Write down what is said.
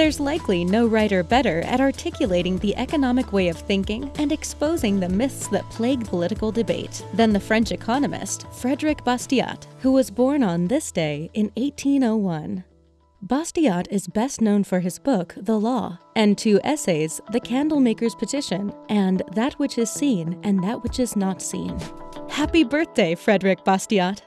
There's likely no writer better at articulating the economic way of thinking and exposing the myths that plague political debate than the French economist Frederic Bastiat, who was born on this day in 1801. Bastiat is best known for his book, The Law, and two essays, The Candlemaker's Petition and That Which Is Seen and That Which Is Not Seen. Happy birthday, Frederic Bastiat!